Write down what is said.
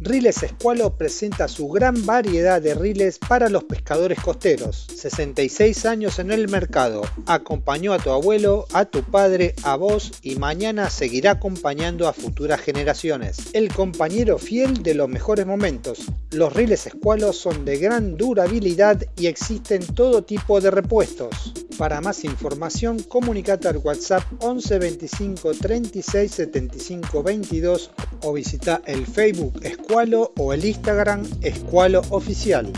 Riles Escualo presenta su gran variedad de riles para los pescadores costeros. 66 años en el mercado. Acompañó a tu abuelo, a tu padre, a vos y mañana seguirá acompañando a futuras generaciones. El compañero fiel de los mejores momentos. Los riles Escualo son de gran durabilidad y existen todo tipo de repuestos. Para más información, comunicate al WhatsApp 11 25 36 75 22 o visita el Facebook Escualo o el Instagram Escualo Oficial.